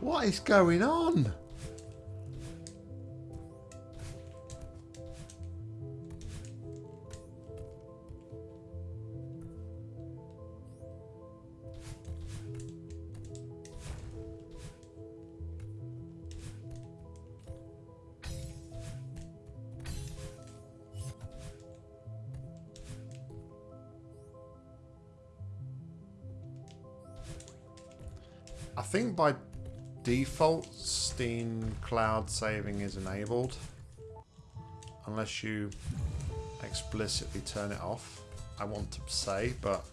What is going on? I think by default Steam cloud saving is enabled unless you explicitly turn it off. I want to say but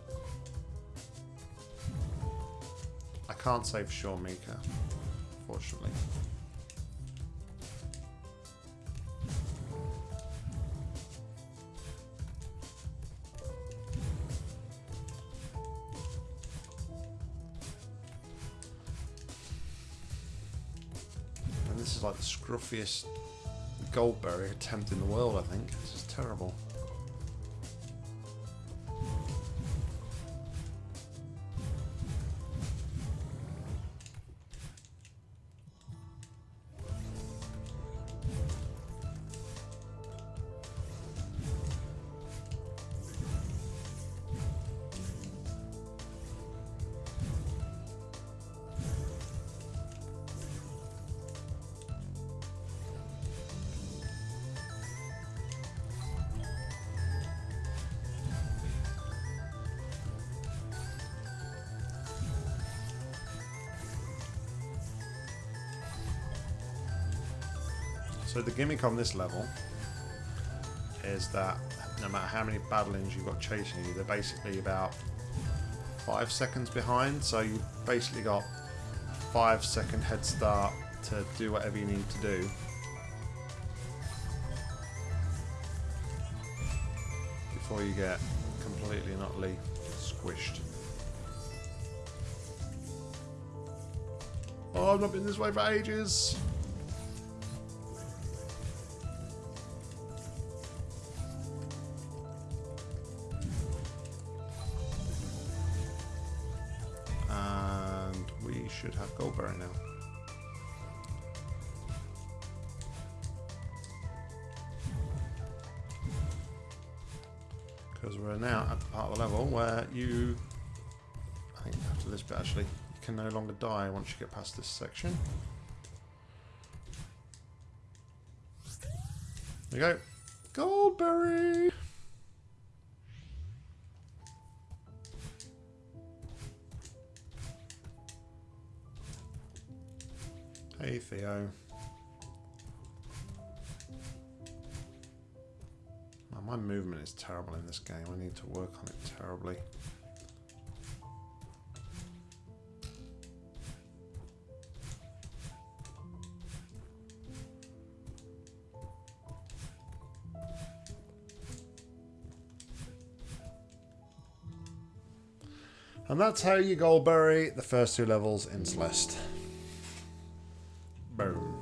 I can't say for sure Mika unfortunately this is like the scruffiest Goldberry attempt in the world, I think. This is terrible. So the gimmick on this level is that no matter how many Badelines you've got chasing you, they're basically about five seconds behind. So you've basically got five second head start to do whatever you need to do. Before you get completely and utterly squished. Oh, I've not been this way for ages. Should have Goldberry now. Because we're now at the part of the level where you, I think after this bit actually, you can no longer die once you get past this section. There you go. Goldberry! Hey Theo. My movement is terrible in this game. I need to work on it terribly. And that's how you Goldberry the first two levels in Celeste. Boom.